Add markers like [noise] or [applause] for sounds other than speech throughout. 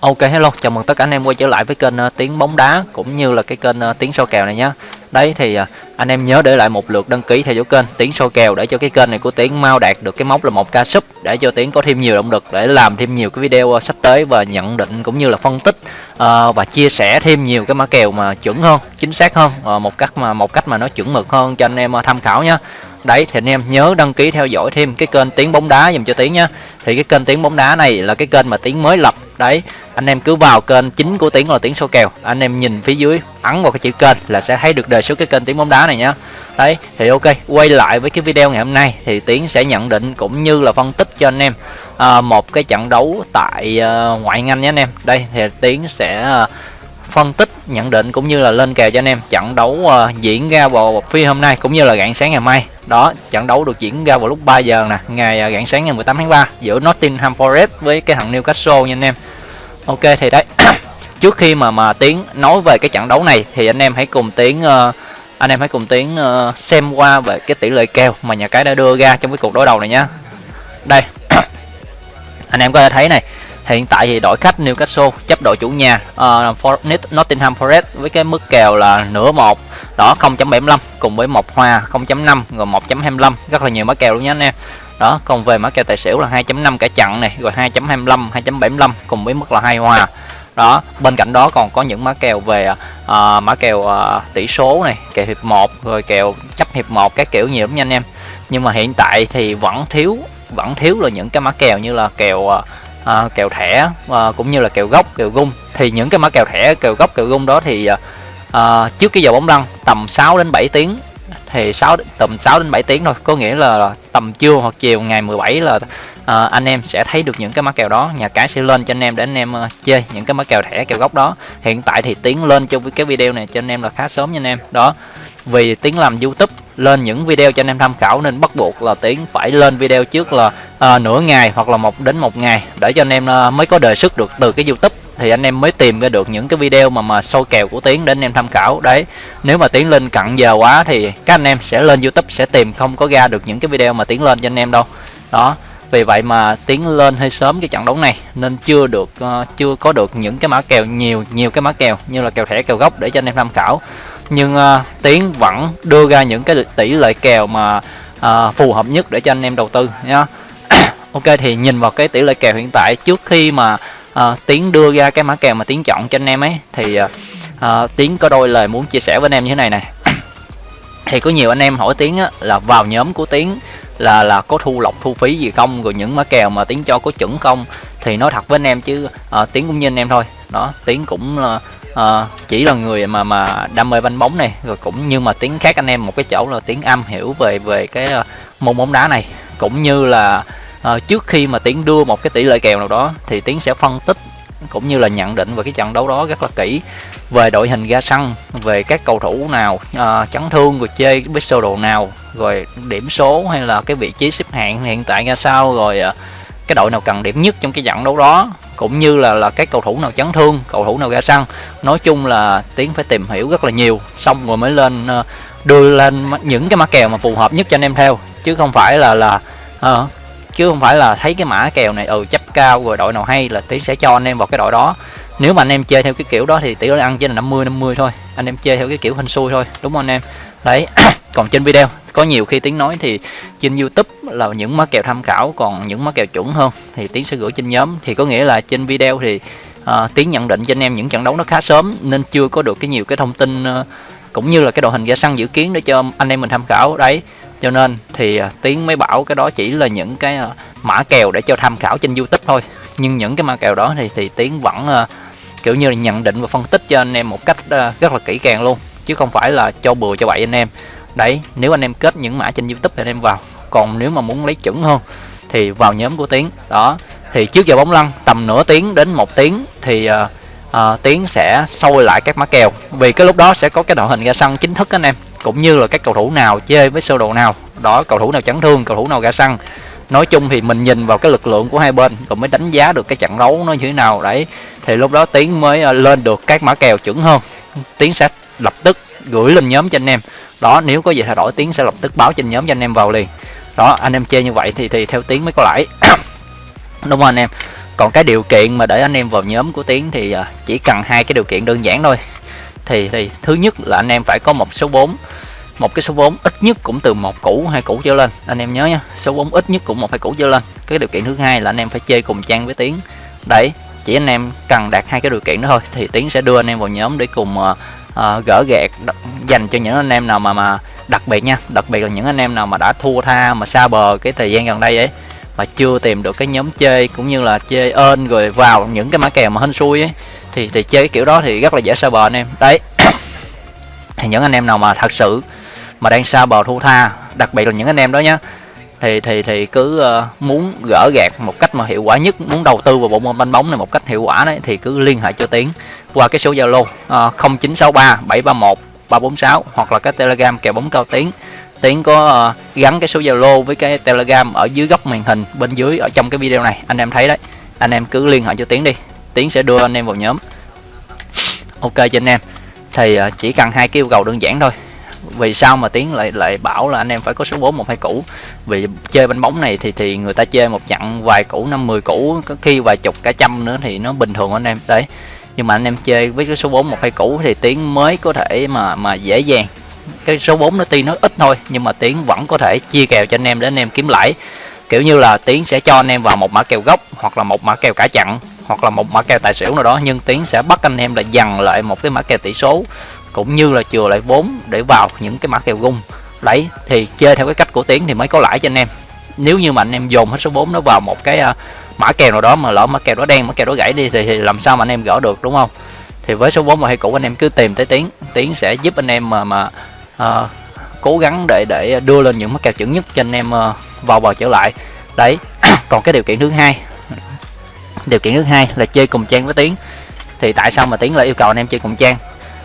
Ok hello, chào mừng tất cả anh em quay trở lại với kênh uh, tiếng bóng đá cũng như là cái kênh uh, tiếng soi kèo này nhé. Đấy thì uh, anh em nhớ để lại một lượt đăng ký theo dõi kênh tiếng soi kèo để cho cái kênh này của tiếng mau đạt được cái mốc là một ca sub để cho tiếng có thêm nhiều động lực để làm thêm nhiều cái video uh, sắp tới và nhận định cũng như là phân tích uh, và chia sẻ thêm nhiều cái mã kèo mà chuẩn hơn, chính xác hơn uh, một cách mà một cách mà nó chuẩn mực hơn cho anh em uh, tham khảo nhé. Đấy thì anh em nhớ đăng ký theo dõi thêm cái kênh tiếng bóng đá dùm cho tiếng nhá. Thì cái kênh tiếng bóng đá này là cái kênh mà tiếng mới lập. Đấy, anh em cứ vào kênh chính của tiếng là tiếng số kèo. Anh em nhìn phía dưới ấn vào cái chữ kênh là sẽ thấy được đề xuất cái kênh tiếng bóng đá này nhá. Đấy, thì ok, quay lại với cái video ngày hôm nay thì tiếng sẽ nhận định cũng như là phân tích cho anh em à, một cái trận đấu tại à, ngoại hạng Anh nhé anh em. Đây thì tiếng sẽ à, phân tích nhận định cũng như là lên kèo cho anh em trận đấu uh, diễn ra vào phi hôm nay cũng như là rạng sáng ngày mai đó trận đấu được diễn ra vào lúc 3 giờ nè ngày uh, rạng sáng ngày 18 tháng 3 giữa Nottingham Forest với cái thằng Newcastle nha anh em ok thì đấy [clears throat] trước khi mà mà tiến nói về cái trận đấu này thì anh em hãy cùng tiến uh, anh em hãy cùng tiến uh, xem qua về cái tỷ lệ kèo mà nhà cái đã đưa ra trong cái cuộc đối đầu này nhá. Đây [clears throat] anh em có thể thấy này hiện tại thì đội khách Newcastle chấp đội chủ nhà ờ, uh, For Nottingham Forest với cái mức kèo là nửa một đó 0.75 cùng với một hòa 0.5 rồi 1.25 rất là nhiều mã kèo luôn nhé anh em đó còn về mã kèo tài xỉu là 2.5 cả chặn này rồi 2.25 2.75 cùng với mức là hai hòa. Đó bên cạnh đó còn có những mã kèo về uh, mã kèo uh, tỷ số này kèo hiệp 1 rồi kèo chấp hiệp 1 các kiểu nhiều lắm nha anh em. Nhưng mà hiện tại thì vẫn thiếu vẫn thiếu là những cái mã kèo như là kèo uh, à, kèo thẻ à, cũng như là kèo gốc kèo gung. Thì những cái mã kèo thẻ kèo gốc kèo gung đó thì à, trước cái giờ bóng lăn tầm 6 đến 7 tiếng thì 6 tầm 6 đến 7 tiếng thôi. Có nghĩa là tầm trưa hoặc chiều ngày 17 là à, anh em sẽ thấy được những cái mã kèo đó. Nhà cái sẽ lên cho anh em để anh em uh, chơi những cái mã kèo thẻ kèo gốc đó. Hiện tại thì tiến lên trong cái video này cho anh em là khá sớm nha anh em. Đó. Vì tiến làm youtube lên những video cho anh em tham khảo nên bắt buộc là tiến phải lên video trước là à, nửa ngày hoặc là một đến một ngày để cho anh em à, mới có đề xuất được từ cái youtube thì anh em mới tìm ra được những cái video mà mà sâu kèo của tiến để anh em tham khảo. Đấy nếu mà tiến lên cận giờ quá thì các anh em sẽ lên youtube sẽ tìm không có ra được những cái video mà tiến lên cho anh em đâu. Đó vì vậy mà tiến lên hơi sớm cái trận đấu này nên chưa được uh, chưa có được những cái mã kèo nhiều nhiều cái mã kèo như là kèo thẻ kèo gốc để cho anh em tham khảo. Nhưng uh, tiến vẫn đưa ra những cái tỷ lệ kèo mà uh, phù hợp nhất để cho anh em đầu tư nhá. [coughs] Ok thì nhìn vào cái tỷ lệ kèo hiện tại trước khi mà uh, tiến đưa ra cái mã kèo mà tiến chọn cho anh em ấy. Thì uh, uh, tiến có đôi lời muốn chia sẻ với anh em như thế này này [clears throat] thì có nhiều anh em hỏi tiến á, là vào nhóm của tiến là là có thu lọc thu phí gì không rồi những mã kèo mà tiến cho có chuẩn không? Thì nói thật với anh em chứ uh, tiến cũng như anh em thôi. Đó tiến cũng là uh, chỉ là người mà mà đam mê banh bóng này rồi cũng như mà tiếng khác anh em một cái chỗ là tiếng am hiểu về về cái uh, môn bóng đá này. Cũng như là à, trước khi mà tiến đưa một cái tỷ lệ kèo nào đó thì tiến sẽ phân tích cũng như là nhận định về cái trận đấu đó rất là kỹ về đội hình ra sân về các cầu thủ nào à, chấn thương rồi chơi với sơ đồ nào rồi điểm số hay là cái vị trí xếp hạng hiện tại ra sao rồi à, cái đội nào cần điểm nhất trong cái trận đấu đó cũng như là là các cầu thủ nào chấn thương cầu thủ nào ra sân nói chung là tiến phải tìm hiểu rất là nhiều xong rồi mới lên đưa lên những cái mã kèo mà phù hợp nhất cho anh em theo chứ không phải là là uh, chứ không phải là thấy cái mã kèo này ừ chấp cao rồi đội nào hay là tiến sẽ cho anh em vào cái đội đó. Nếu mà anh em chơi theo cái kiểu đó thì tỷ lệ ăn chỉ là 50 50 thôi. Anh em chơi theo cái kiểu hình xui thôi đúng không anh em? Đấy [coughs] còn trên video có nhiều khi tiếng nói thì trên youtube là những mã kèo tham khảo còn những mã kèo chuẩn hơn thì tiến sẽ gửi trên nhóm. Thì có nghĩa là trên video thì uh, tiến nhận định cho anh em những trận đấu nó khá sớm nên chưa có được cái nhiều cái thông tin uh, cũng như là cái đội hình ra sân dự kiến để cho anh em mình tham khảo. Đấy cho nên thì à, tiến mới bảo cái đó chỉ là những cái à, mã kèo để cho tham khảo trên youtube thôi. Nhưng những cái mã kèo đó thì thì tiến vẫn à, kiểu như là nhận định và phân tích cho anh em một cách rất là kỹ càng luôn chứ không phải là cho bừa cho bậy anh em. Đấy nếu anh em kết những mã trên youtube thì anh em vào. Còn nếu mà muốn lấy chuẩn hơn thì vào nhóm của tiến. Đó thì trước giờ bóng lăn tầm nửa tiếng đến một tiếng thì uh, uh, tiến sẽ sôi lại các mã kèo. Vì cái lúc đó sẽ có cái đội hình ra sân chính thức anh em cũng như là các cầu thủ nào chơi với sơ đồ nào. Đó, cầu thủ nào chấn thương, cầu thủ nào gã xăng nói chung thì mình nhìn vào cái lực lượng của hai bên rồi mới đánh giá được cái trận đấu nó như thế nào, đấy. Thì lúc đó tiến mới ờ, lên được các mã kèo chuẩn hơn. Tiến sẽ lập tức gửi lên nhóm cho anh em. Đó, nếu có gì thay đổi, tiến sẽ lập tức báo trên nhóm cho anh em vào liền. Đó, anh em chơi như vậy thì thì theo tiến mới có lãi. [coughs] Đúng không anh em. Còn cái điều kiện mà để anh em vào nhóm của tiến thì ờ, chỉ cần hai cái điều kiện đơn giản thôi thì thì thứ nhất là anh em phải có một số vốn một cái số vốn ít nhất cũng từ một củ hai củ trở lên. Anh em nhớ nha số vốn ít nhất cũng một hai củ trở lên. Cái điều kiện thứ hai là anh em phải chơi cùng trang với tiến. Đấy chỉ anh em cần đạt hai cái điều kiện đó thôi thì tiến sẽ đưa anh em vào nhóm để cùng uh, uh, gỡ gạt dành cho những anh em nào mà mà đặc biệt nha. Đặc biệt là những anh em nào mà đã thua tha mà xa bờ cái thời gian gần đây ấy mà chưa tìm được cái nhóm chơi cũng như là chơi ơn rồi vào những cái mã kèo mà hên xui ấy thì thì chơi cái kiểu đó thì rất là dễ xa bờ anh em. Đấy. [coughs] Thì những anh em nào mà thật sự mà đang xa bờ thu tha đặc biệt là những anh em đó nhá thì thì thì cứ uh, muốn gỡ gạt một cách mà hiệu quả nhất muốn đầu tư vào bộ môn banh bóng này một cách hiệu quả đấy thì cứ liên hệ cho tiến qua cái số zalo uh, 0963 731 346 hoặc là cái telegram kèo bóng cao tiến. Tiến có uh, gắn cái số zalo với cái telegram ở dưới góc màn hình bên dưới ở trong cái video này. Anh em thấy đấy. Anh em cứ liên hệ cho tiến đi tiến sẽ đưa anh em vào nhóm. Ok cho anh em. Thì à, chỉ cần hai cái yêu cầu đơn giản thôi. Vì sao mà tiến lại lại bảo là anh em phải có số 4 một, hai củ? Vì chơi bánh bóng này thì thì người ta chơi một chặng vài củ, năm, mười củ, có khi vài chục, cả trăm nữa thì nó bình thường anh em. Đấy. Nhưng mà anh em chơi với cái số 4 một, hai củ thì tiến mới có thể mà mà dễ dàng. Cái số 4 nó tuy nó ít thôi, nhưng mà tiến vẫn có thể chia kèo cho anh em để anh em kiếm lãi. Kiểu như là tiến sẽ cho anh em vào một mã kèo gốc hoặc là một mã kèo cả chặn hoặc là một mã kèo tài xỉu nào đó nhưng tiến sẽ bắt anh em là dằn lại một cái mã kèo tỷ số cũng như là chừa lại vốn để vào những cái mã kèo gung đấy thì chơi theo cái cách của tiến thì mới có lãi cho anh em. Nếu như mà anh em dồn hết số vốn nó vào một cái uh, mã kèo nào đó mà lỡ mã kèo đó đen mã kèo đó gãy đi thì, thì làm sao mà anh em gỡ được đúng không? Thì với số vốn mà hay cũ anh em cứ tìm tới tiến. Tiến sẽ giúp anh em mà mà uh, cố gắng để để đưa lên những mã kèo chuẩn nhất cho anh em uh, vào bờ trở lại. Đấy [clears throat] còn cái điều kiện thứ hai điều kiện thứ hai là chơi cùng trang với tiến. Thì tại sao mà tiến lại yêu cầu anh em chơi cùng trang?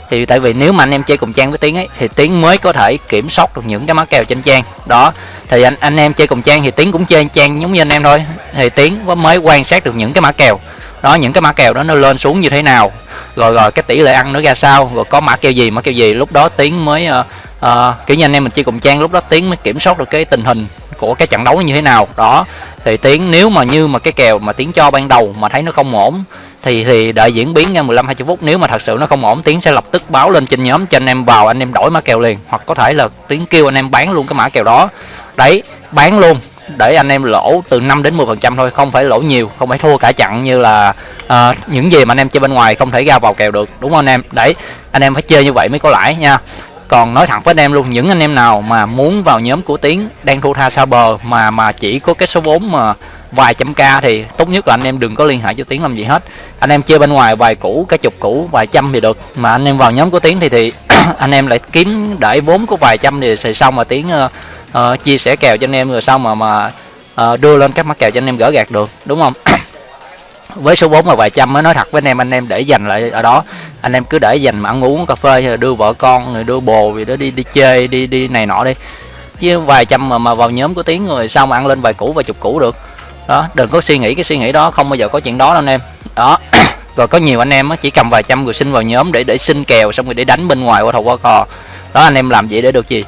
Thì tại vì nếu mà anh em chơi cùng trang với tiến ấy thì tiến mới có thể kiểm soát được những cái mã kèo trên trang. Đó thì anh anh em chơi cùng trang thì tiến cũng chơi trang giống như anh em thôi. Thì tiến mới quan sát được những cái mã kèo. Đó những cái mã kèo đó nó lên xuống như thế nào. Rồi rồi cái tỷ lệ ăn nó ra sao rồi có mã kèo gì mã kèo gì. Lúc đó tiến mới uh, uh, kiểu như anh em mình chơi cùng trang lúc đó tiến mới kiểm soát được cái tình hình của cái trận đấu như thế nào. Đó thì tiến nếu mà như mà cái kèo mà tiến cho ban đầu mà thấy nó không ổn thì thì đợi diễn biến nha 15 20 phút. Nếu mà thật sự nó không ổn tiến sẽ lập tức báo lên trên nhóm cho anh em vào anh em đổi mã kèo liền. Hoặc có thể là tiến kêu anh em bán luôn cái mã kèo đó. Đấy bán luôn để anh em lỗ từ 5 đến 10 phần trăm thôi không phải lỗ nhiều không phải thua cả chặn như là uh, những gì mà anh em chơi bên ngoài không thể ra vào kèo được đúng không anh em? Đấy anh em phải chơi như vậy mới có lãi nha còn nói thẳng với anh em luôn những anh em nào mà muốn vào nhóm của tiến đang thu tha xa bờ mà mà chỉ có cái số vốn mà vài trăm k thì tốt nhất là anh em đừng có liên hệ cho tiến làm gì hết. Anh em chơi bên ngoài vài củ cái chục củ vài trăm thì được. Mà anh em vào nhóm của tiến thì thì [clears throat] anh em lại kiếm để vốn của vài trăm thì, sẽ xong mà tiến uh, uh, chia sẻ kèo cho anh em rồi sau mà mà uh, đưa lên các mắt kèo cho anh em gỡ gạt được đúng không? [clears throat] với số 4 là vài trăm, mới nói thật với anh em anh em để dành lại ở đó. Anh em cứ để dành mà ăn uống, cà phê rồi đưa vợ con rồi đưa bồ gì đó đi đi chơi, đi đi này nọ đi. Chứ vài trăm mà mà vào nhóm của tiếng rồi sao mà ăn lên vài củ, vài chục củ được. Đó, đừng có suy nghĩ cái suy nghĩ đó, không bao giờ có chuyện đó đâu anh em. Đó, [coughs] rồi có nhiều anh em chỉ cầm vài trăm người xin vào nhóm để để xin kèo, xong rồi để đánh bên ngoài qua thầu qua cò. Đó, anh em làm vậy để được gì?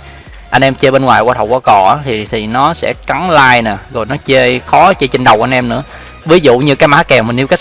Anh em chơi bên ngoài qua thầu qua cò thì thì nó sẽ cắn like nè, rồi nó chơi, khó chơi trên đầu anh em nữa ví dụ như cái mã kèo mình nêu cách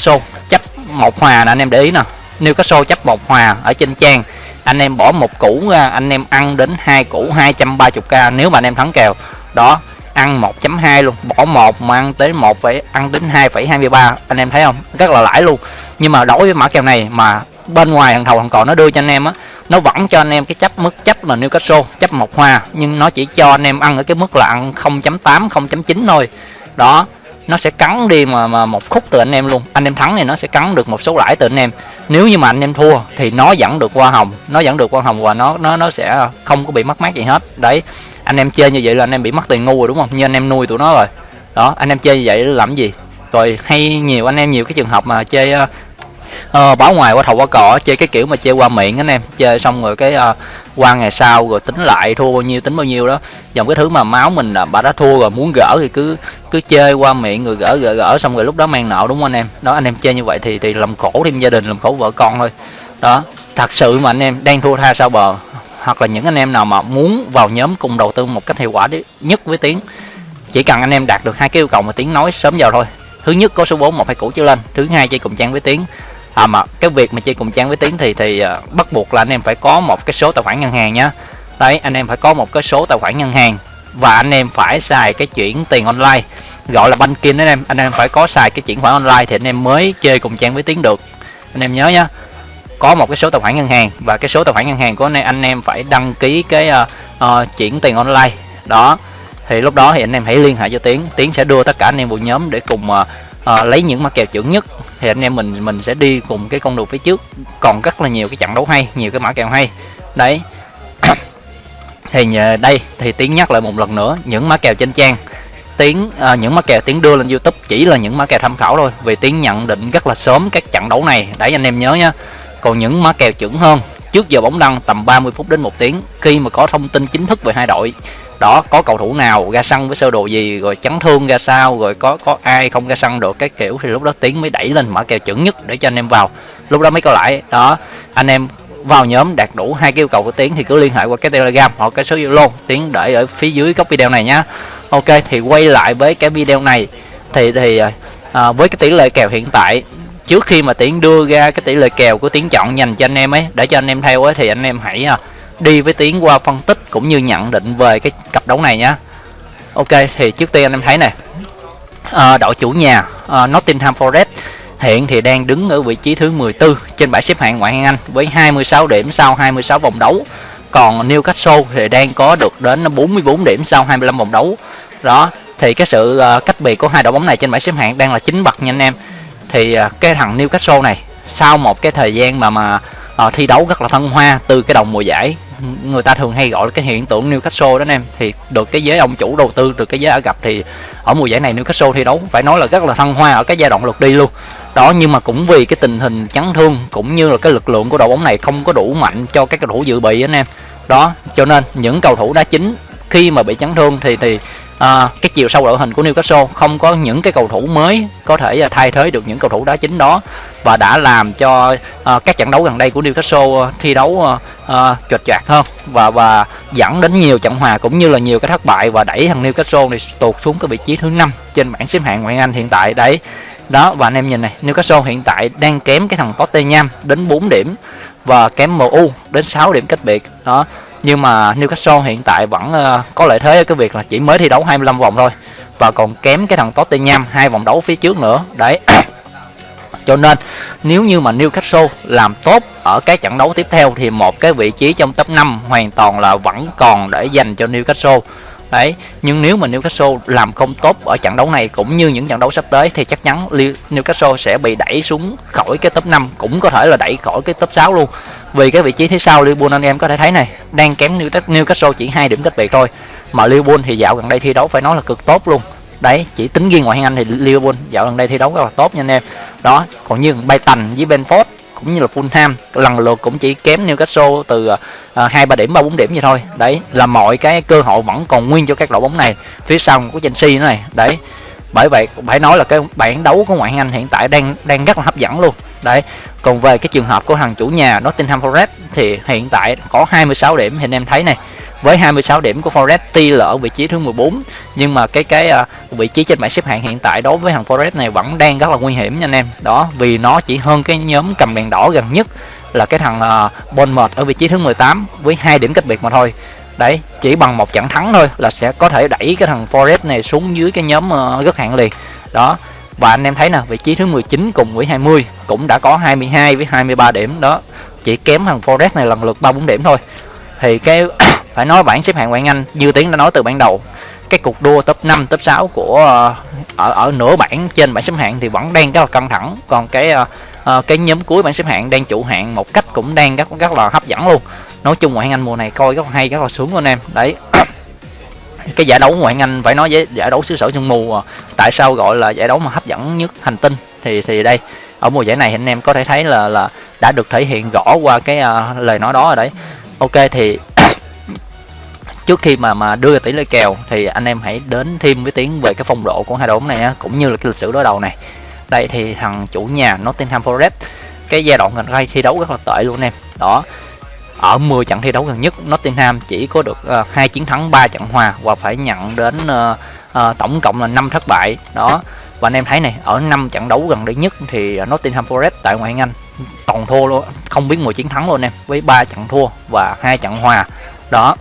chấp một hòa nè anh em để ý nè. Newcastle cách chấp một hòa ở trên trang. Anh em bỏ một củ ra anh em ăn đến hai củ 230k nếu mà anh em thắng kèo. Đó ăn 1.2 luôn. Bỏ một mà ăn tới một phải ăn đến 2,23 anh em thấy không? Rất là lãi luôn. Nhưng mà đối với mã kèo này mà bên ngoài thằng thầu thằng cò nó đưa cho anh em á nó vẫn cho anh em cái chấp mức chấp là Newcastle chấp một hòa nhưng nó chỉ cho anh em ăn ở cái mức là ăn 0.8 0.9 thôi. Đó nó sẽ cắn đi mà, mà một khúc từ anh em luôn. Anh em thắng thì nó sẽ cắn được một số lãi từ anh em. Nếu như mà anh em thua thì nó vẫn được qua hồng. Nó vẫn được qua hồng và nó nó nó sẽ không có bị mất mát gì hết. Đấy anh em chơi như vậy là anh em bị mất tiền ngu rồi đúng không? Như anh em nuôi tụi nó rồi. Đó anh em chơi như vậy làm gì? Rồi hay nhiều anh em nhiều cái trường hợp mà chơi Ờ, uh, báo ngoài qua thầu qua cỏ chơi cái kiểu mà chơi qua miệng anh em. Chơi xong rồi cái uh, qua ngày sau rồi tính lại thua bao nhiêu tính bao nhiêu đó. Dòng cái thứ mà máu mình là bà đã thua rồi muốn gỡ thì cứ cứ chơi qua miệng rồi gỡ gỡ gỡ xong rồi lúc đó mang nợ đúng không anh em? Đó anh em chơi như vậy thì thì làm khổ thêm gia đình làm khổ vợ con thôi. Đó thật sự mà anh em đang thua tha sao bờ. Hoặc là những anh em nào mà muốn vào nhóm cùng đầu tư một cách hiệu quả nhất với tiếng chỉ cần anh em đạt được hai cái yêu cầu mà tiếng nói sớm vào thôi. Thứ nhất có số 4 một hai cũ trở lên thứ hai chơi cùng trang với tiếng à mà cái việc mà chơi cùng trang với tiến thì thì uh, bắt buộc là anh em phải có một cái số tài khoản ngân hàng nhá. Đấy anh em phải có một cái số tài khoản ngân hàng và anh em phải xài cái chuyển tiền online. Gọi là banking anh em anh em phải có xài cái chuyển khoản online thì anh em mới chơi cùng trang với tiến được. Anh em nhớ nhá có một cái số tài khoản ngân hàng và cái số tài khoản ngân hàng của anh em, anh em phải đăng ký cái uh, uh, chuyển tiền online. Đó thì lúc đó thì anh em hãy liên hệ cho tiến tiến sẽ đưa tất cả anh em vào nhóm để cùng uh, uh, lấy những mã kèo chuẩn nhất thì anh em mình mình sẽ đi cùng cái con đường phía trước. Còn rất là nhiều cái trận đấu hay nhiều cái mã kèo hay. Đấy. [coughs] Thì nhờ đây thì tiến nhắc lại một lần nữa những mã kèo trên trang. Tiến à, những mã kèo tiến đưa lên youtube chỉ là những mã kèo tham khảo thôi vì tiến nhận định rất là sớm các trận đấu này. Đấy anh em nhớ nhá. Còn những mã kèo chuẩn hơn trước giờ bóng đăng tầm 30 phút đến một tiếng khi mà có thông tin chính thức về hai đội. Đó có cầu thủ nào ra sân với sơ đồ gì rồi chấn thương ra sao rồi có có ai không ra sân được cái kiểu thì lúc đó tiến mới đẩy lên mở kèo chuẩn nhất để cho anh em vào. Lúc đó mới có lại đó anh em vào nhóm đạt đủ hai yêu cầu của tiến thì cứ liên hệ qua cái telegram hoặc cái số zalo. Tiến để ở phía dưới góc video này nhá. Ok thì quay lại với cái video này. Thì thì à, à với cái tỷ lệ kèo hiện tại trước khi mà tiến đưa ra cái tỷ lệ kèo của tiến chọn dành cho anh em ấy để cho anh em theo ấy thì anh em hãy à, đi với tiến qua phân tích cũng như nhận định về cái cặp đấu này nhá. Ok thì trước tiên anh em thấy này à, đội chủ nhà à, Nottingham Forest hiện thì đang đứng ở vị trí thứ 14 trên bảng xếp hạng ngoại hạng Anh với 26 điểm sau 26 vòng đấu. Còn Newcastle thì đang có được đến 44 điểm sau 25 vòng đấu. Đó thì cái sự à, cách biệt của hai đội bóng này trên bảng xếp hạng đang là chính bậc nha anh em thì à, cái thằng Newcastle này sau một cái thời gian mà mà uh, thi đấu rất là thăng hoa từ cái đầu mùa giải người ta thường hay gọi là cái hiện tượng Newcastle đó anh em. Thì được cái giới ông chủ đầu tư từ cái giới Ả gặp thì ở mùa giải này Newcastle thi đấu phải nói là rất là thăng hoa ở cái giai đoạn lượt đi luôn. Đó nhưng mà cũng vì cái tình hình chấn thương cũng như là cái lực lượng của đội bóng này không có đủ mạnh cho các cầu thủ dự bị anh em. Đó cho nên những cầu thủ đá chính khi mà bị chấn thương thì thì à, cái chiều sâu đội hình của Newcastle không có những cái cầu thủ mới có thể à, thay thế được những cầu thủ đá chính đó và đã làm cho à, các trận đấu gần đây của Newcastle à, thi đấu à, à chuột chạc hơn và và dẫn đến nhiều trận hòa cũng như là nhiều cái thất bại và đẩy thằng Newcastle này tụt xuống cái vị trí thứ năm trên bảng xếp hạng ngoại hạng Anh hiện tại đấy. Đó và anh em nhìn này Newcastle hiện tại đang kém cái thằng Tottenham đến 4 điểm và kém MU đến 6 điểm cách biệt. Đó nhưng mà Newcastle hiện tại vẫn ờ, có lợi thế. Ở cái việc là chỉ mới thi đấu 25 vòng thôi. Và còn kém cái thằng Tottenham hai vòng đấu phía trước nữa. Đấy. [coughs] Cho nên, nếu như mà Newcastle làm tốt ở các trận đấu tiếp theo, thì một cái vị trí trong top 5 hoàn toàn là vẫn còn để dành cho Newcastle đấy, nhưng nếu mà Newcastle làm không tốt ở trận đấu này cũng như những trận đấu sắp tới thì chắc chắn Newcastle sẽ bị đẩy xuống khỏi cái top 5 cũng có thể là đẩy khỏi cái top 6 luôn. Vì cái vị trí thứ sau Liverpool anh em có thể thấy này, đang kém Newcastle chỉ hai điểm cách biệt thôi, mà Liverpool thì dạo gần đây thi đấu phải nói là cực tốt luôn. Đấy, chỉ tính riêng ngoại hạng Anh thì Liverpool dạo gần đây thi đấu rất là tốt nha anh em. Đó, còn như Brighton với Benford cũng như là Fulham lần lượt cũng chỉ kém Newcastle từ à, à, hai, ba điểm, ba, bốn điểm vậy thôi. Đấy, là mọi cái cơ hội vẫn còn nguyên cho các đội bóng này. Phía sau của Chelsea nữa này. Đấy, bởi vậy phải nói là cái bảng đấu của ngoại hạng Anh hiện tại đang đang rất là hấp dẫn luôn. Đấy, còn về cái trường hợp của thằng chủ nhà Nottingham Forest thì hiện tại có 26 điểm thì anh em thấy này với 26 điểm của Forest tuy là ở vị trí thứ 14 nhưng mà cái cái uh, vị trí trên bảng xếp hạng hiện tại đối với thằng Forest này vẫn đang rất là nguy hiểm nha anh em. Đó vì nó chỉ hơn cái nhóm cầm đèn đỏ gần nhất là cái thằng uh, Bournemouth ở vị trí thứ 18 với hai điểm cách biệt mà thôi. Đấy chỉ bằng một trận thắng thôi là sẽ có thể đẩy cái thằng Forest này xuống dưới cái nhóm à, uh, rất hạng liền. Đó và anh em thấy nè vị trí thứ 19 cùng với 20 cũng đã có 22 với 23 điểm. Đó chỉ kém thằng Forest này lần lượt 3 4 điểm thôi. Thì cái phải nói bảng xếp hạng ngoại Anh như tiến đã nói từ ban đầu. Cái cuộc đua top 5 top 6 của ờ, ở ở nửa bảng trên bảng xếp hạng thì vẫn đang rất là căng thẳng. Còn cái uh, cái nhóm cuối bảng xếp hạng đang chủ hạng một cách cũng đang rất rất là hấp dẫn luôn. Nói chung ngoại hạng Anh mùa này coi rất là hay rất là sướng luôn em. Đấy. [coughs] Cái giải đấu ngoại hạng Anh phải nói với giải đấu xứ sở sương mù tại sao gọi là giải đấu mà hấp dẫn nhất hành tinh thì thì đây. Ở mùa giải này anh em có thể thấy là là đã được thể hiện rõ qua cái uh, lời nói đó rồi đấy. Ok thì trước khi mà mà đưa tỷ lệ kèo thì anh em hãy đến thêm với tiếng về cái phong độ của hai đội bóng này á, cũng như là cái lịch sử đối đầu này. Đây thì thằng chủ nhà Nottingham Forest cái giai đoạn gần đây thi đấu rất là tệ luôn em. Đó ở 10 trận thi đấu gần nhất Nottingham chỉ có được ờ, hai uh, chiến thắng 3 trận hòa và phải nhận đến uh, uh, tổng cộng là 5 thất bại. Đó và anh em thấy này ở năm trận đấu gần đây nhất thì Nottingham Forest tại ngoại hạng Anh toàn thua luôn không biết mùi chiến thắng luôn em với ba trận thua và hai trận hòa. Đó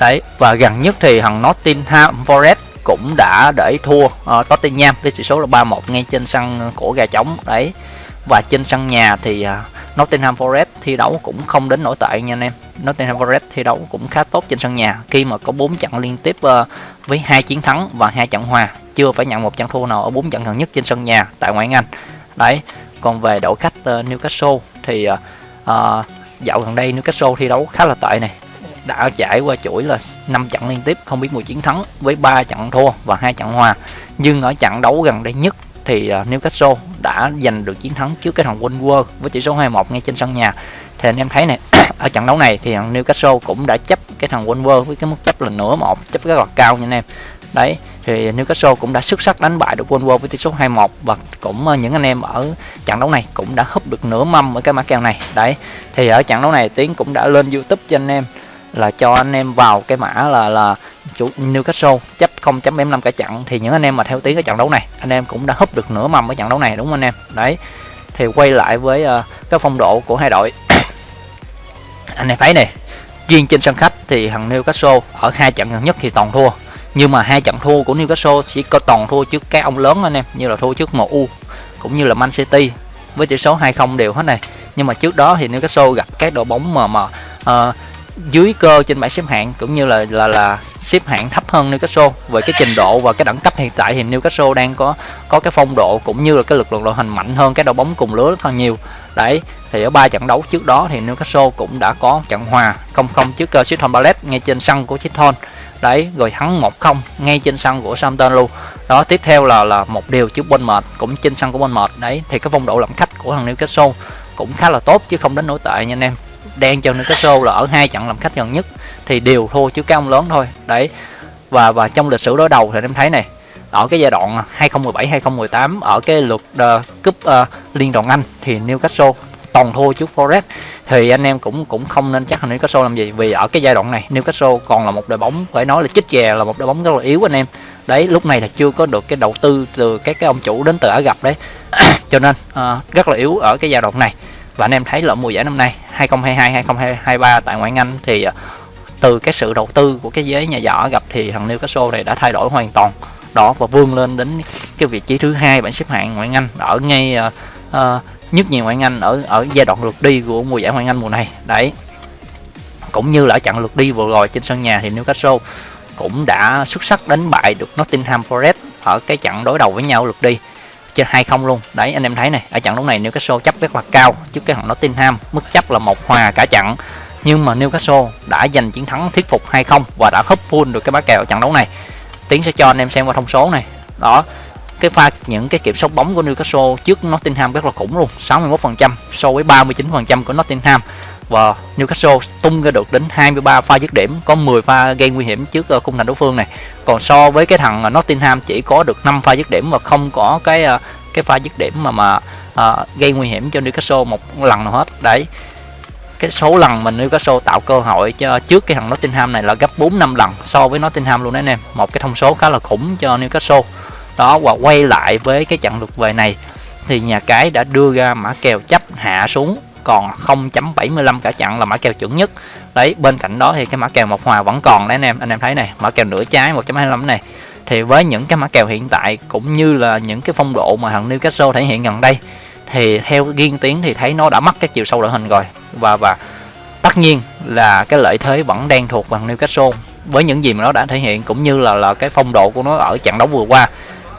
đấy và gần nhất thì thằng Nottingham Forest cũng đã để thua uh, Tottenham với tỷ số là 3-1 ngay trên sân của gà trống đấy. Và trên sân nhà thì uh, Nottingham Forest thi đấu cũng không đến nổi tệ nha anh em. Nottingham Forest thi đấu cũng khá tốt trên sân nhà khi mà có 4 trận liên tiếp uh, với hai chiến thắng và hai trận hòa chưa phải nhận một trận thua nào ở bốn trận gần nhất trên sân nhà tại ngoại hạng Anh đấy còn về đội khách uh, Newcastle thì uh, uh, dạo gần đây Newcastle thi đấu khá là tệ này đã trải qua chuỗi là 5 trận liên tiếp, không biết mùi chiến thắng với 3 trận thua và hai trận hòa. Nhưng ở trận đấu gần đây nhất thì à, Newcastle đã giành được chiến thắng trước cái thằng Wolves với tỷ số 2-1 ngay trên sân nhà. Thì anh em thấy này, [clears throat] ở trận đấu này thì thằng Newcastle cũng đã chấp cái thằng Wolves với cái mức chấp là nửa một, chấp rất là cao nha anh em. Đấy, thì Newcastle cũng đã xuất sắc đánh bại được Wolves với tỷ số 2-1 và cũng à, những anh em ở trận đấu này cũng đã húp được nửa mâm ở cái mã kèo này. Đấy, thì ở trận đấu này Tiến cũng đã lên YouTube cho anh em là cho anh em vào cái mã là là chủ Newcastle chấp 0.75 cả trận. Thì những anh em mà theo tiếng cái trận đấu này anh em cũng đã húp được nửa mầm cái trận đấu này đúng không anh em? Đấy. Thì quay lại với uh, cái phong độ của hai đội. [coughs] Anh em thấy này riêng trên sân khách thì thằng Newcastle ở hai trận gần nhất thì toàn thua. Nhưng mà hai trận thua của Newcastle chỉ có toàn thua trước các ông lớn anh em như là thua trước MU cũng như là Man City với tỷ số 2-0 đều hết này. Nhưng mà trước đó thì Newcastle gặp các đội bóng mà mà uh, dưới cơ trên bảng xếp hạng cũng như là là là xếp hạng thấp hơn Newcastle về cái trình độ và cái đẳng cấp hiện tại thì Newcastle đang có có cái phong độ cũng như là cái lực lượng đội hình mạnh hơn các đội bóng cùng lứa rất là nhiều. Đấy thì ở ba trận đấu trước đó thì Newcastle cũng đã có trận hòa 0-0 trước uh, Crystal Palace ngay trên sân của Chiton. Đấy rồi thắng 1-0 ngay trên sân của Southampton luôn. Đó tiếp theo là là một điều trước Bournemouth cũng trên sân của Bournemouth. Đấy thì cái phong độ làm khách của thằng Newcastle cũng khá là tốt chứ không đến nổi tệ nha anh em đang cho Newcastle là ở hai trận làm khách gần nhất. Thì đều thua chứ cái ông lớn thôi. Đấy. Và và trong lịch sử đối đầu thì em thấy này ở cái giai đoạn 2017 2018 ở cái lượt uh, cúp uh, liên đoàn Anh thì Newcastle toàn thua trước Forest. Thì anh em cũng cũng không nên chắc là Newcastle làm gì. Vì ở cái giai đoạn này Newcastle còn là một đội bóng phải nói là chích chè là một đội bóng rất là yếu anh em. Đấy lúc này là chưa có được cái đầu tư từ các cái ông chủ đến từ Ả gặp đấy. [coughs] Cho nên uh, rất là yếu ở cái giai đoạn này. Và anh em thấy là mùa giải năm nay 2022 2023 tại ngoại Anh thì ờ, từ cái sự đầu tư của cái giới nhà giỏ gặp thì thằng Newcastle này đã thay đổi hoàn toàn. Đó và vươn lên đến cái vị trí thứ hai bảng xếp hạng ngoại Anh ở ngay uh, uh, nhất nhì ngoại Anh ở ở giai đoạn lượt đi của mùa giải ngoại Anh mùa này. Đấy. Cũng như là ở trận lượt đi vừa rồi trên sân nhà thì Newcastle cũng đã xuất sắc đánh bại được Nottingham Forest ở cái trận đối đầu với nhau lượt đi trên hai không luôn. Đấy, anh em thấy này, ở trận đấu này Newcastle chấp rất là cao, trước cái thằng Nottingham mức chấp là một hòa cả trận. Nhưng mà Newcastle đã giành chiến thắng thuyết phục 2-0 và đã húp full được cái bá kèo trận đấu này. Tiến sẽ cho anh em xem qua thông số này. Đó, cái pha, những cái kiểm soát bóng của Newcastle trước Nottingham rất là khủng luôn 61% so với 39% của Nottingham và Newcastle tung ra được đến 23 pha dứt điểm có 10 pha gây nguy hiểm trước ờ, khung thành đối phương này. Còn so với cái thằng ờ, Nottingham chỉ có được 5 pha dứt điểm và không có cái ờ, cái pha dứt điểm mà mà à, gây nguy hiểm cho Newcastle một lần nào hết. Đấy. Cái số lần mình Newcastle tạo cơ hội cho trước cái thằng Nottingham này là gấp 4 5 lần so với Nottingham luôn đấy anh em. Một cái thông số khá là khủng cho Newcastle. Đó và quay lại với cái trận lượt về này thì nhà cái đã đưa ra mã kèo chấp hạ xuống còn 0.75 cả chặn là mã kèo chuẩn nhất. Đấy, bên cạnh đó thì cái mã kèo một hòa vẫn còn đấy anh em. Anh em thấy này, mã kèo nửa trái 1.25 này. Thì với những cái mã kèo hiện tại cũng như là những cái phong độ mà thằng Newcastle thể hiện gần đây, thì theo riêng tiếng thì thấy nó đã mất cái chiều sâu đội hình rồi. Và và tất nhiên là cái lợi thế vẫn đang thuộc bằng Newcastle. Với những gì mà nó đã thể hiện cũng như là là cái phong độ của nó ở trận đấu vừa qua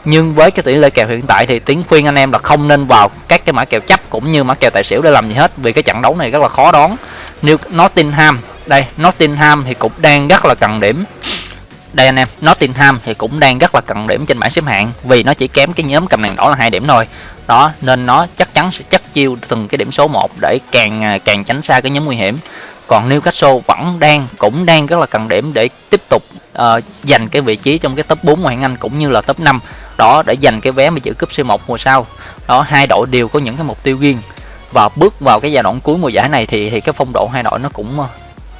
nhưng với cái tỷ lệ kèo hiện tại thì tiến khuyên anh em là không nên vào các cái mã kèo chấp cũng như mã kèo tài xỉu để làm gì hết vì cái trận đấu này rất là khó đoán. Như Nottingham đây Nottingham thì cũng đang rất là cần điểm. Đây anh em Nottingham thì cũng đang rất là cần điểm trên bảng xếp hạng vì nó chỉ kém cái nhóm cầm đèn đỏ là hai điểm thôi. Đó nên nó chắc chắn sẽ chắc chiêu từng cái điểm số 1 để càng à, càng tránh xa cái nhóm nguy hiểm. Còn Newcastle vẫn đang cũng đang rất là cần điểm để tiếp tục uh, giành cái vị trí trong cái top 4 ngoại hạng Anh cũng như là top 5 đó để giành cái vé mà giữ cúp C1 mùa sau. Đó, hai đội đều có những cái mục tiêu riêng. Và bước vào cái giai đoạn cuối mùa giải này thì thì cái phong độ hai đội nó cũng ờ,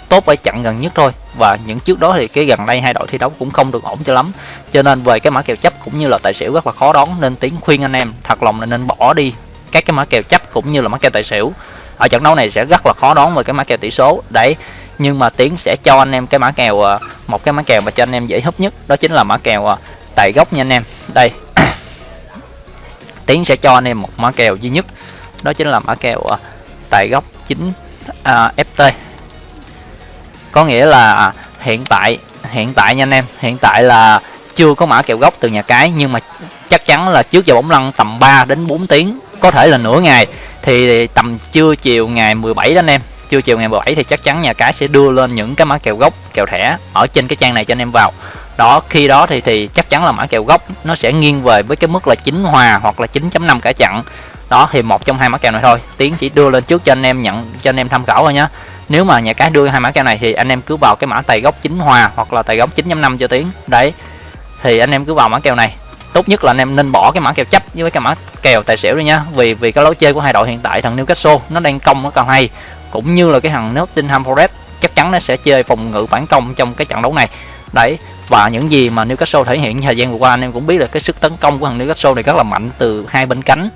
tốt ở trận gần nhất thôi. Và những trước đó thì cái gần đây hai đội thi đấu cũng không được ổn cho lắm. Cho nên về cái mã kèo chấp cũng như là tài xỉu rất là khó đón nên tiến khuyên anh em thật lòng là nên bỏ đi các cái mã kèo chấp cũng như là mã kèo tài xỉu. Ở trận đấu này sẽ rất là khó đón về cái mã kèo tỷ số, đấy. Nhưng mà tiến sẽ cho anh em cái mã kèo ờ, một cái mã kèo mà cho anh em dễ hấp nhất, đó chính là mã kèo ờ, tại gốc nha anh em. Đây. [coughs] Tiến sẽ cho anh em một mã kèo duy nhất. Đó chính là mã kèo tại góc 9 à, à ft có nghĩa là à, hiện tại hiện tại nha anh em. Hiện tại là chưa có mã kèo gốc từ nhà cái nhưng mà chắc chắn là trước giờ bóng lăn tầm 3 đến 4 tiếng có thể là nửa ngày. Thì tầm trưa chiều ngày 17 đó anh em. Trưa chiều ngày 17 thì chắc chắn nhà cái sẽ đưa lên những cái mã kèo gốc kèo thẻ ở trên cái trang này cho anh em vào đó, khi đó thì thì chắc chắn là mã kèo gốc nó sẽ nghiêng về với cái mức là 9 hòa hoặc là 9.5 cả chặn đó, thì một trong hai mã kèo này thôi. Tiến chỉ đưa lên trước cho anh em nhận, cho anh em tham khảo thôi nhé nếu mà nhà cái đưa hai mã kèo này thì anh em cứ vào cái mã tài gốc 9 hòa hoặc là tài gốc 9.5 cho tiến. Đấy, thì anh em cứ vào mã kèo này. Tốt nhất là anh em nên bỏ cái mã kèo chấp với cái mã kèo tài xỉu đi nhá. Vì vì cái lối chơi của hai đội hiện tại, thằng Newcastle, nó đang công nó còn hay. Cũng như là cái thằng Nottingham Forest, chắc chắn nó sẽ chơi phòng ngự phản công trong cái trận đấu này đấy, và những gì mà Newcastle thể hiện thời gian vừa qua anh em cũng biết là cái sức tấn công của thằng Newcastle này rất là mạnh từ hai bên cánh.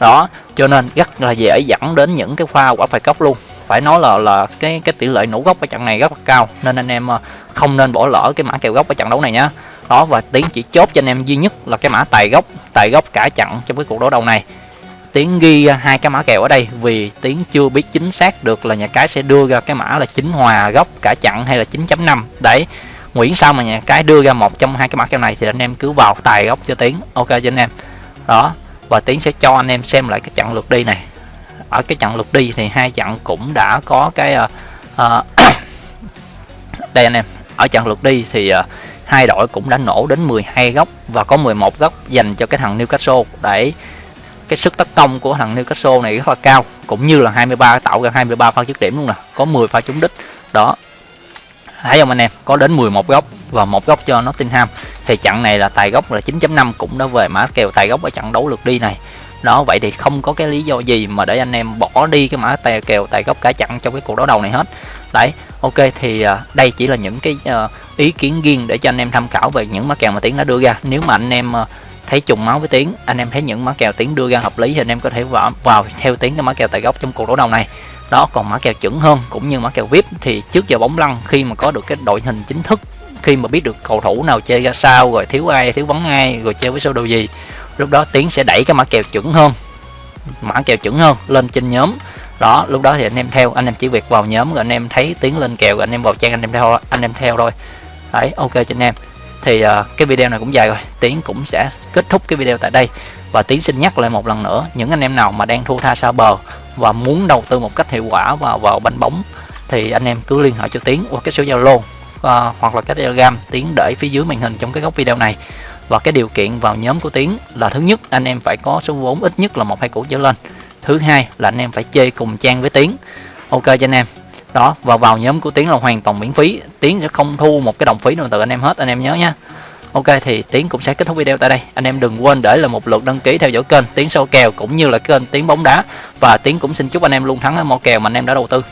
Đó, cho nên rất là dễ dẫn đến những cái pha quả phạt góc luôn. Phải nói là là cái cái tỷ lệ nổ góc ở trận này rất là cao, nên anh em ờ, không nên bỏ lỡ cái mã kèo góc ở trận đấu này nhá. Đó, và tiến chỉ chốt cho anh em duy nhất là cái mã tài gốc tài gốc cả trận trong cái cuộc đấu đầu này. Tiến ghi ờ, hai cái mã kèo ở đây vì tiến chưa biết chính xác được là nhà cái sẽ đưa ra cái mã là chính hòa gốc cả chặn hay là 9.5 đấy Nguyễn sao mà nhà cái đưa ra một trong hai cái mã kèo này thì anh em cứ vào tài gốc cho tiến. Ok cho anh em. Đó và tiến sẽ cho anh em xem lại cái chặng lượt đi này. Ở cái chặng lượt đi thì hai chặng cũng đã có cái uh, [coughs] uh, đây anh em. Ở chặng lượt đi thì uh, hai đội cũng đã nổ đến 12 góc và có 11 góc dành cho cái thằng Newcastle. Để cái sức tấn công của thằng Newcastle này rất là cao cũng như là 23 tạo ra 23 pha dứt điểm luôn nè có 10 pha trúng đích. Đó thấy không anh em? Có đến 11 góc và một góc cho Nottingham. Thì trận này là tài gốc là 9.5 cũng đã về mã kèo tài gốc ở trận đấu lượt đi này. Đó vậy thì không có cái lý do gì mà để anh em bỏ đi cái mã tài kèo tài gốc cả chặn trong cái cuộc đấu đầu này hết. Đấy ok thì à, đây chỉ là những cái à, ý kiến riêng để cho anh em tham khảo về những mã kèo mà tiến đã đưa ra. Nếu mà anh em à, thấy trùng máu với tiến anh em thấy những mã kèo tiến đưa ra hợp lý thì anh em có thể vào, vào theo tiến cái mã kèo tài gốc trong cuộc đấu đầu này đó còn mã kèo chuẩn hơn cũng như mã kèo vip thì trước giờ bóng lăn khi mà có được cái đội hình chính thức khi mà biết được cầu thủ nào chơi ra sao rồi thiếu ai thiếu vắng ai rồi chơi với sơ đồ gì lúc đó tiến sẽ đẩy cái mã kèo chuẩn hơn mã kèo chuẩn hơn lên trên nhóm. Đó lúc đó thì anh em theo anh em chỉ việc vào nhóm rồi anh em thấy tiến lên kèo rồi anh em vào trang anh em theo anh em theo thôi. Đấy ok cho anh em. Thì uh, cái video này cũng dài rồi tiến cũng sẽ kết thúc cái video tại đây. Và tiến xin nhắc lại một lần nữa những anh em nào mà đang thua tha xa bờ và muốn đầu tư một cách hiệu quả vào vào banh bóng thì anh em cứ liên hệ cho tiến qua cái số zalo uh, hoặc là cái telegram. Tiến để phía dưới màn hình trong cái góc video này. Và cái điều kiện vào nhóm của tiến là thứ nhất anh em phải có số vốn ít nhất là một hai củ trở lên. Thứ hai là anh em phải chơi cùng trang với tiến. Ok cho anh em. Đó và vào nhóm của tiến là hoàn toàn miễn phí. Tiến sẽ không thu một cái đồng phí nào từ anh em hết anh em nhớ nha ok, thì tiến cũng sẽ kết thúc video tại đây. Anh em đừng quên để là một lượt đăng ký theo dõi kênh tiến sâu kèo cũng như là kênh tiến bóng đá. Và tiến cũng xin chúc anh em luôn thắng ở mọi kèo mà anh em đã đầu tư.